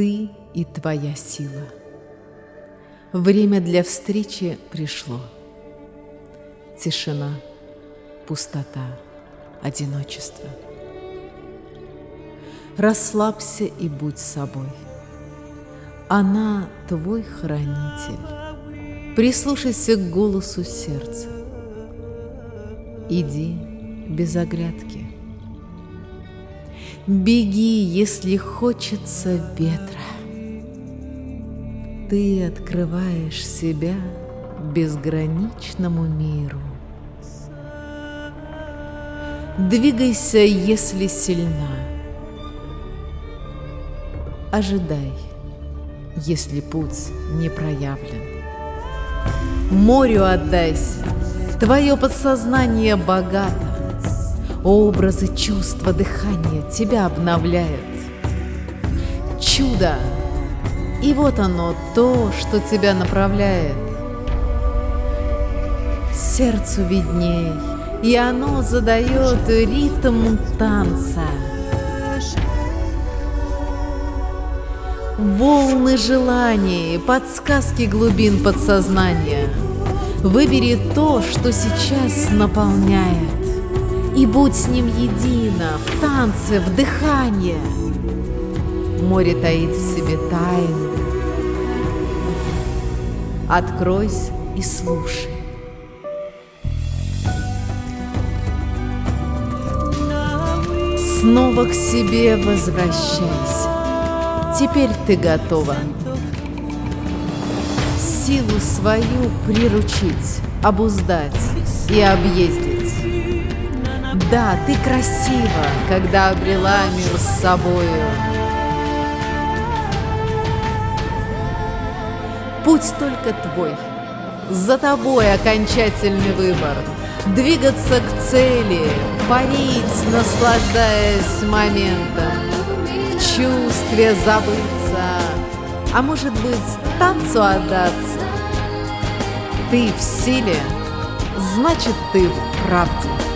ты и твоя сила. Время для встречи пришло. Тишина, пустота, одиночество. Расслабься и будь собой. Она твой хранитель. Прислушайся к голосу сердца. Иди без оглядки. Беги, если хочется ветра. Ты открываешь себя безграничному миру. Двигайся, если сильна. Ожидай, если путь не проявлен. Морю отдайся, твое подсознание богато. Образы, чувства, дыхание тебя обновляют. Чудо! И вот оно, то, что тебя направляет. Сердцу видней, и оно задает ритм танца. Волны желаний, подсказки глубин подсознания. Выбери то, что сейчас наполняет и будь с ним едино, в танце, в дыхании. Море таит в себе тайну. Откройся и слушай. Снова к себе возвращайся. Теперь ты готова. Силу свою приручить, обуздать и объездить. Да, ты красива, когда обрела мир с собою. Путь только твой, за тобой окончательный выбор. Двигаться к цели, парить, наслаждаясь моментом, в чувстве забыться, а может быть танцу отдаться. Ты в силе, значит ты в правде.